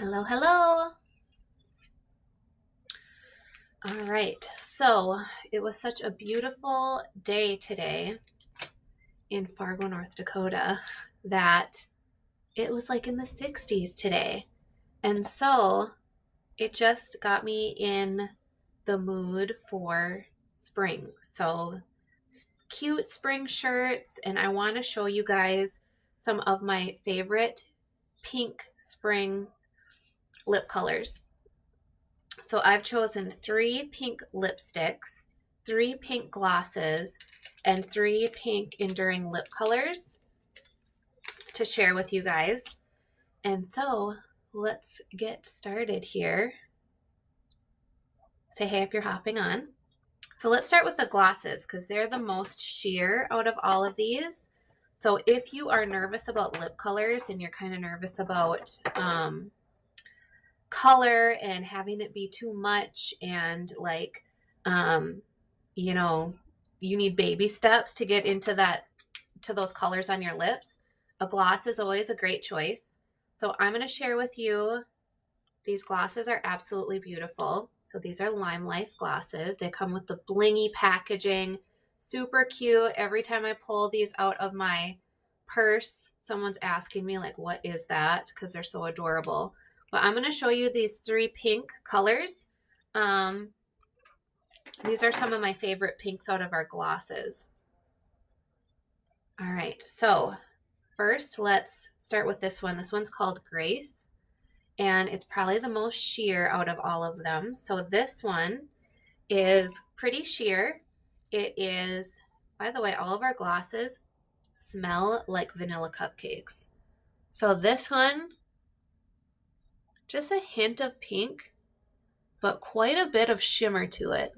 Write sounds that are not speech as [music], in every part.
Hello, hello. All right, so it was such a beautiful day today in Fargo, North Dakota that it was like in the 60s today. And so it just got me in the mood for spring. So cute spring shirts, and I want to show you guys some of my favorite pink spring lip colors. So I've chosen three pink lipsticks, three pink glosses, and three pink enduring lip colors to share with you guys. And so let's get started here. Say hey if you're hopping on. So let's start with the glosses because they're the most sheer out of all of these. So if you are nervous about lip colors and you're kind of nervous about um, color and having it be too much and like um you know you need baby steps to get into that to those colors on your lips a gloss is always a great choice. So i'm going to share with you these glosses are absolutely beautiful. So these are LimeLife glosses. They come with the blingy packaging super cute. Every time i pull these out of my purse someone's asking me like what is that? Because they're so adorable but I'm going to show you these three pink colors. Um, these are some of my favorite pinks out of our glosses. All right, so first let's start with this one. This one's called Grace, and it's probably the most sheer out of all of them. So this one is pretty sheer. It is, by the way, all of our glosses smell like vanilla cupcakes. So this one just a hint of pink, but quite a bit of shimmer to it.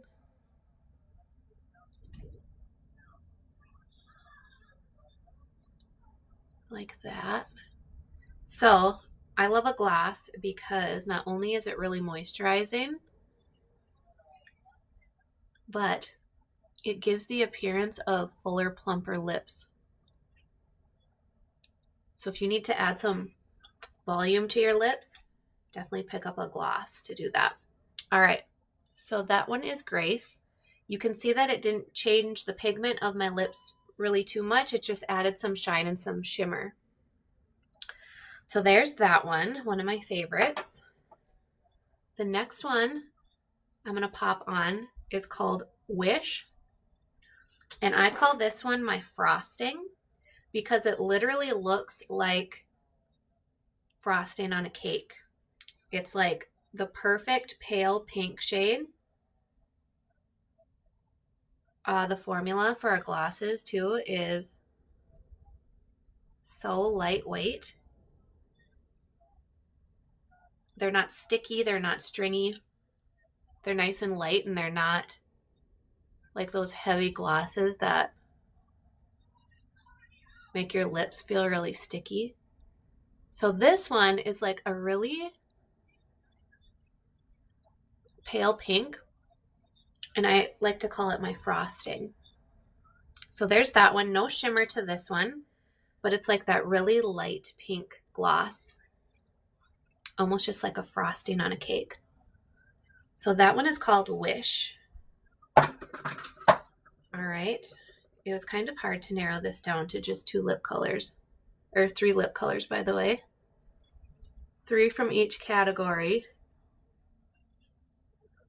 Like that. So I love a gloss because not only is it really moisturizing, but it gives the appearance of fuller, plumper lips. So if you need to add some volume to your lips, definitely pick up a gloss to do that. All right, so that one is Grace. You can see that it didn't change the pigment of my lips really too much. It just added some shine and some shimmer. So there's that one, one of my favorites. The next one I'm going to pop on is called Wish. And I call this one my frosting because it literally looks like frosting on a cake. It's like the perfect pale pink shade. Uh, the formula for our glosses too is so lightweight. They're not sticky, they're not stringy. They're nice and light and they're not like those heavy glosses that make your lips feel really sticky. So this one is like a really pale pink, and I like to call it my frosting. So there's that one. No shimmer to this one, but it's like that really light pink gloss, almost just like a frosting on a cake. So that one is called Wish. All right. It was kind of hard to narrow this down to just two lip colors, or three lip colors, by the way. Three from each category.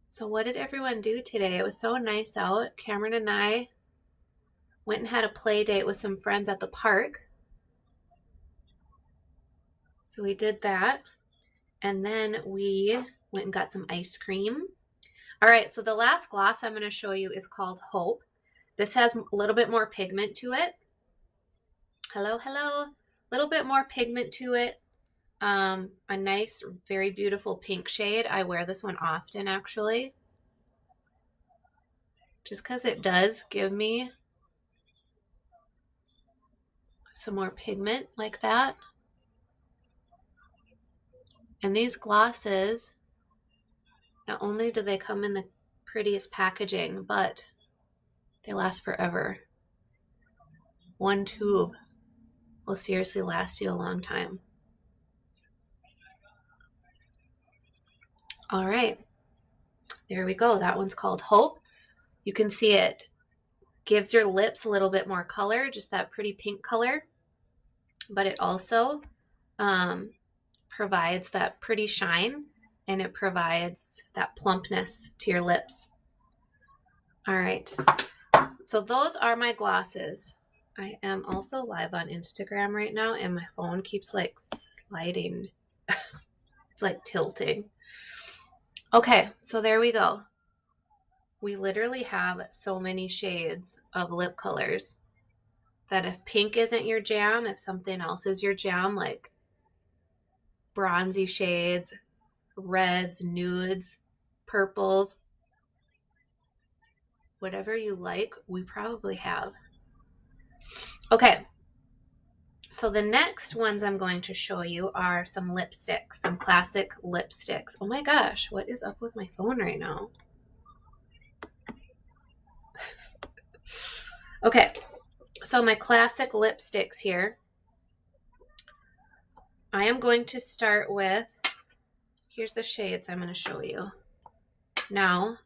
So what did everyone do today? It was so nice out. Cameron and I went and had a play date with some friends at the park. So we did that. And then we went and got some ice cream. All right, so the last gloss I'm going to show you is called Hope. This has a little bit more pigment to it. Hello, hello. A little bit more pigment to it. Um, a nice, very beautiful pink shade. I wear this one often, actually. Just because it does give me some more pigment like that. And these glosses, not only do they come in the prettiest packaging, but they last forever. One tube will seriously last you a long time. All right. There we go. That one's called Hope. You can see it gives your lips a little bit more color, just that pretty pink color. But it also um, provides that pretty shine and it provides that plumpness to your lips. All right. So those are my glosses. I am also live on Instagram right now and my phone keeps like sliding. [laughs] it's like tilting. Okay, so there we go. We literally have so many shades of lip colors that if pink isn't your jam, if something else is your jam, like bronzy shades, reds, nudes, purples, whatever you like, we probably have. Okay, so the next ones I'm going to show you are some lipsticks, some classic lipsticks. Oh my gosh, what is up with my phone right now? [laughs] okay, so my classic lipsticks here. I am going to start with, here's the shades I'm going to show you. Now,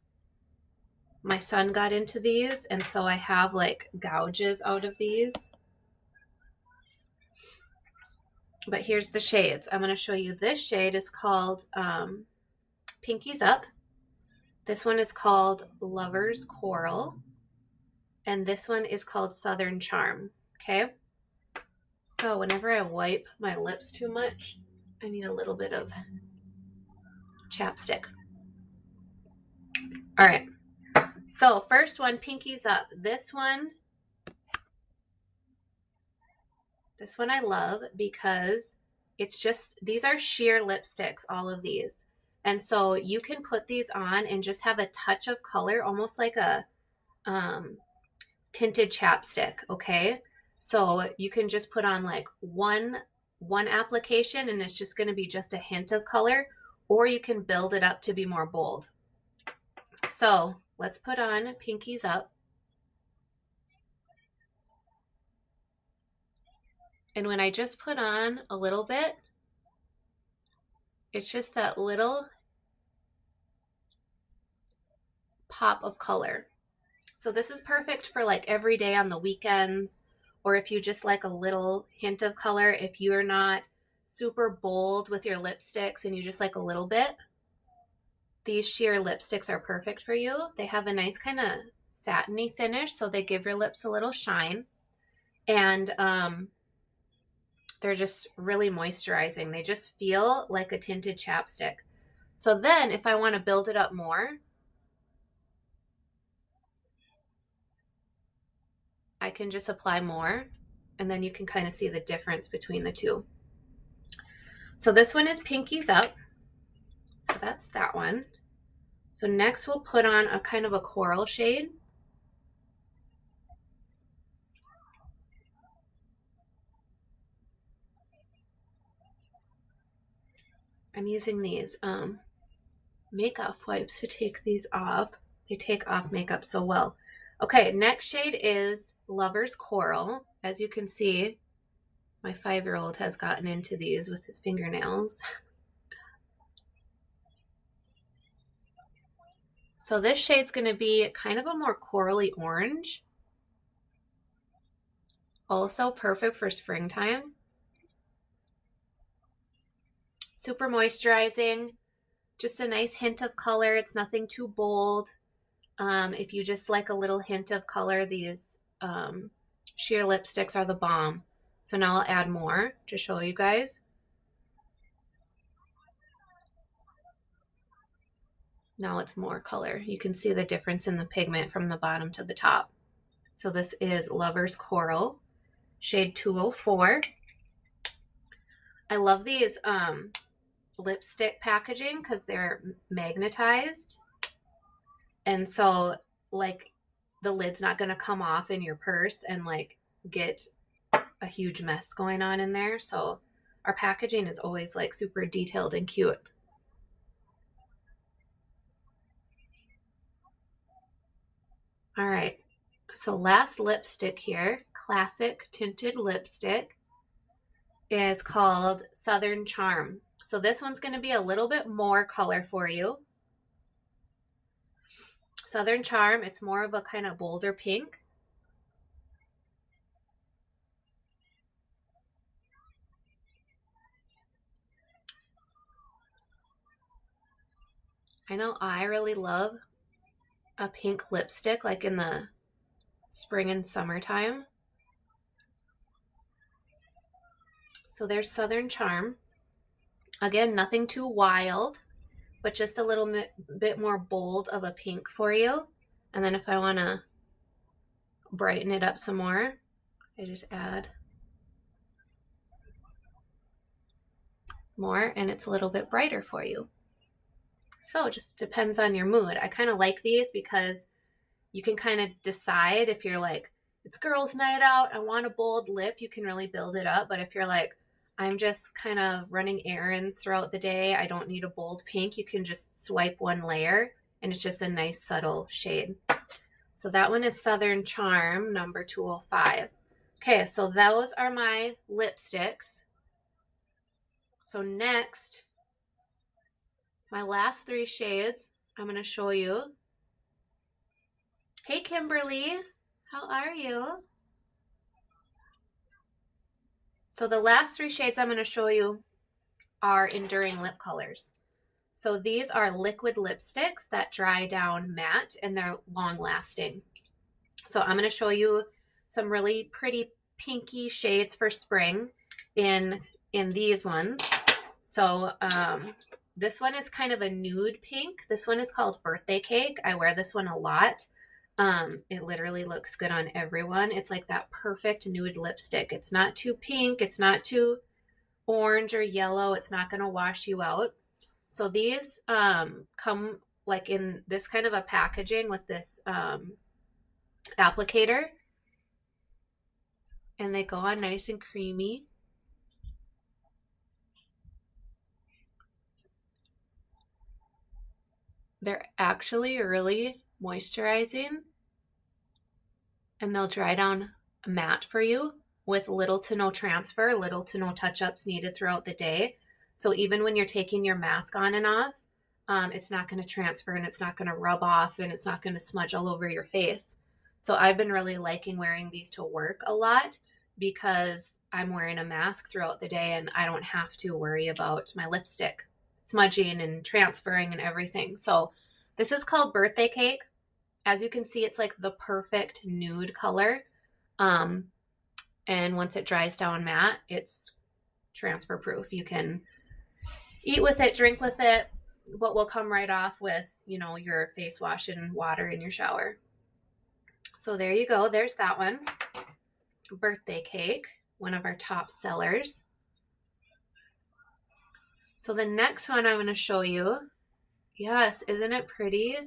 my son got into these, and so I have like gouges out of these. But here's the shades. I'm going to show you this shade is called um, Pinkies Up. This one is called Lover's Coral. And this one is called Southern Charm. Okay. So whenever I wipe my lips too much, I need a little bit of chapstick. All right. So first one, Pinkies Up. This one This one I love because it's just, these are sheer lipsticks, all of these. And so you can put these on and just have a touch of color, almost like a um, tinted chapstick, okay? So you can just put on like one, one application and it's just gonna be just a hint of color, or you can build it up to be more bold. So let's put on Pinkies Up. And when I just put on a little bit, it's just that little pop of color. So this is perfect for like every day on the weekends, or if you just like a little hint of color, if you're not super bold with your lipsticks and you just like a little bit, these sheer lipsticks are perfect for you. They have a nice kind of satiny finish, so they give your lips a little shine. And um, they're just really moisturizing. They just feel like a tinted chapstick. So then if I want to build it up more, I can just apply more and then you can kind of see the difference between the two. So this one is Pinkies Up. So that's that one. So next we'll put on a kind of a coral shade. I'm using these um, makeup wipes to take these off. They take off makeup so well. Okay, next shade is Lover's Coral. As you can see, my five-year-old has gotten into these with his fingernails. So this shade's going to be kind of a more corally orange. Also perfect for springtime. Super moisturizing, just a nice hint of color. It's nothing too bold. Um, if you just like a little hint of color, these um, sheer lipsticks are the bomb. So now I'll add more to show you guys. Now it's more color. You can see the difference in the pigment from the bottom to the top. So this is Lover's Coral, shade 204. I love these um, lipstick packaging because they're magnetized. And so like the lid's not going to come off in your purse and like get a huge mess going on in there. So our packaging is always like super detailed and cute. All right. So last lipstick here, classic tinted lipstick is called Southern Charm. So this one's going to be a little bit more color for you. Southern Charm, it's more of a kind of bolder pink. I know I really love a pink lipstick like in the spring and summertime. So there's Southern Charm. Again, nothing too wild, but just a little bit, more bold of a pink for you. And then if I want to brighten it up some more, I just add more and it's a little bit brighter for you. So it just depends on your mood. I kind of like these because you can kind of decide if you're like, it's girls' night out, I want a bold lip, you can really build it up. But if you're like, I'm just kind of running errands throughout the day, I don't need a bold pink, you can just swipe one layer and it's just a nice subtle shade. So that one is Southern Charm, number 205. Okay, so those are my lipsticks. So next, my last three shades I'm going to show you. Hey, Kimberly. How are you? So the last three shades I'm going to show you are enduring lip colors. So these are liquid lipsticks that dry down matte and they're long lasting. So I'm going to show you some really pretty pinky shades for spring in in these ones. So um, this one is kind of a nude pink. This one is called Birthday Cake. I wear this one a lot. Um, it literally looks good on everyone. It's like that perfect nude lipstick. It's not too pink. It's not too orange or yellow. It's not going to wash you out. So these um, come like in this kind of a packaging with this um, applicator. And they go on nice and creamy. They're actually really moisturizing and they'll dry down matte for you with little to no transfer, little to no touch ups needed throughout the day. So even when you're taking your mask on and off, um, it's not going to transfer and it's not going to rub off and it's not going to smudge all over your face. So I've been really liking wearing these to work a lot because I'm wearing a mask throughout the day and I don't have to worry about my lipstick smudging and transferring and everything. So this is called Birthday Cake. As you can see, it's like the perfect nude color. Um, and once it dries down matte, it's transfer proof. You can eat with it, drink with it, what will come right off with, you know, your face wash and water in your shower. So there you go. There's that one. Birthday cake, one of our top sellers. So the next one I'm going to show you. Yes, isn't it pretty?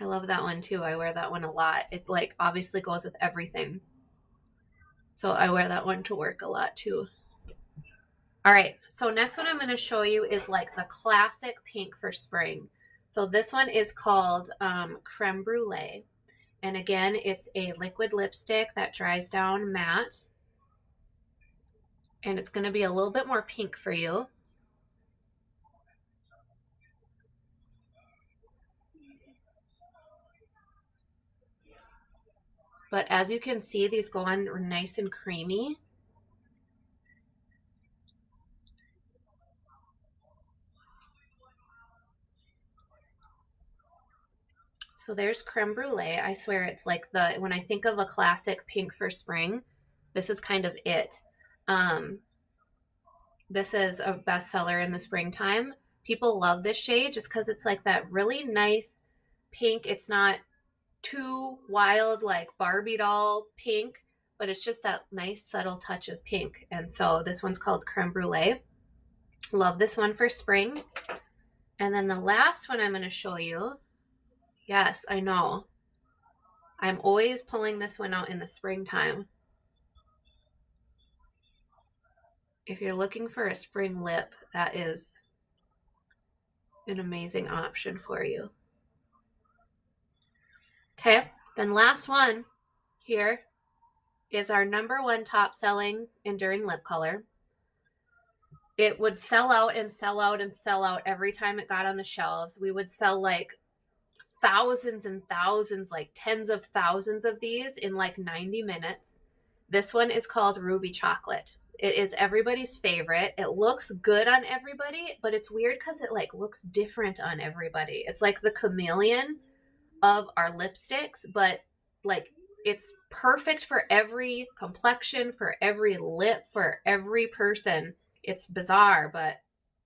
I love that one too. I wear that one a lot. It like obviously goes with everything. So I wear that one to work a lot too. All right, so next one I'm going to show you is like the classic pink for spring. So this one is called um, Creme Brulee. And again, it's a liquid lipstick that dries down matte and it's going to be a little bit more pink for you. But as you can see, these go on nice and creamy. So there's creme brulee. I swear it's like the, when I think of a classic pink for spring, this is kind of it. Um, this is a bestseller in the springtime. People love this shade just because it's like that really nice pink. It's not too wild like Barbie doll pink, but it's just that nice subtle touch of pink. And so this one's called Creme Brulee. Love this one for spring. And then the last one I'm going to show you. Yes, I know. I'm always pulling this one out in the springtime. if you're looking for a spring lip, that is an amazing option for you. Okay, then last one here is our number one top selling enduring lip color. it would sell out and sell out and sell out every time it got on the shelves. We would sell like thousands and thousands, like tens of thousands of these in like 90 minutes. This one is called Ruby Chocolate. It is everybody's favorite. It looks good on everybody, but it's weird because it like looks different on everybody. It's like the chameleon of our lipsticks, but like it's perfect for every complexion, for every lip, for every person. It's bizarre, but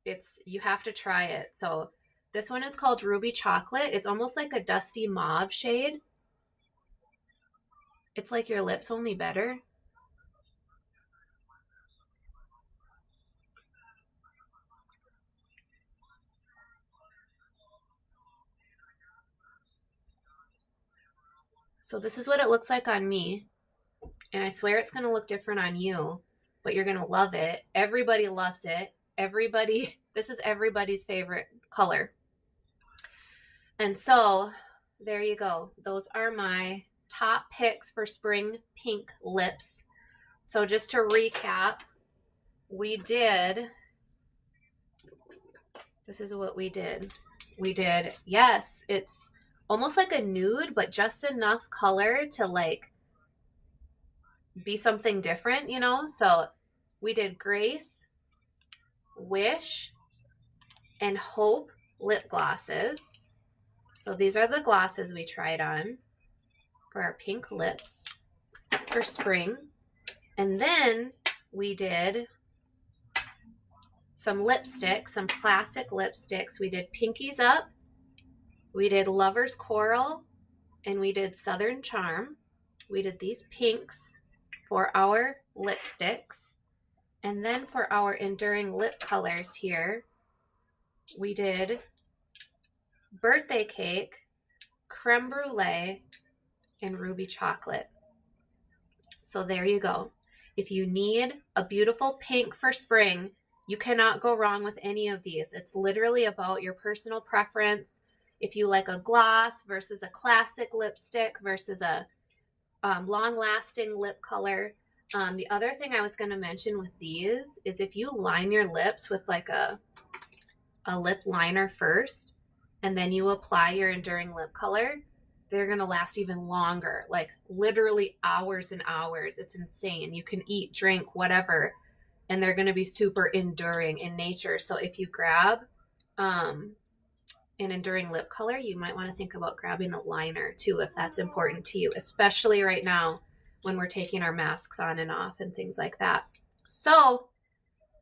it's you have to try it. So this one is called Ruby Chocolate. It's almost like a dusty mauve shade. It's like your lips only better. So this is what it looks like on me. And I swear it's going to look different on you, but you're going to love it. Everybody loves it. Everybody, [laughs] this is everybody's favorite color. And so there you go. Those are my top picks for spring pink lips. So just to recap, we did, this is what we did. We did, yes, it's almost like a nude, but just enough color to like be something different, you know? So we did Grace, Wish, and Hope lip glosses. So these are the glosses we tried on for our pink lips for spring. And then we did some lipsticks, some classic lipsticks. We did Pinkies Up, we did Lover's Coral and we did Southern Charm. We did these pinks for our lipsticks. And then for our enduring lip colors here, we did Birthday Cake, Creme Brulee, and Ruby Chocolate. So there you go. If you need a beautiful pink for spring, you cannot go wrong with any of these. It's literally about your personal preference if you like a gloss versus a classic lipstick versus a um, long lasting lip color. Um, the other thing I was going to mention with these is if you line your lips with like a, a lip liner first and then you apply your enduring lip color, they're going to last even longer, like literally hours and hours. It's insane. You can eat, drink, whatever, and they're going to be super enduring in nature. So if you grab um, an enduring lip color, you might want to think about grabbing a liner too if that's important to you, especially right now when we're taking our masks on and off and things like that. So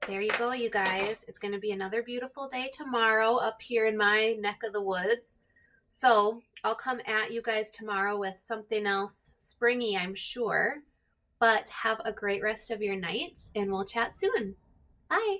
there you go, you guys. It's going to be another beautiful day tomorrow up here in my neck of the woods. So I'll come at you guys tomorrow with something else springy, I'm sure. But have a great rest of your night and we'll chat soon. Bye.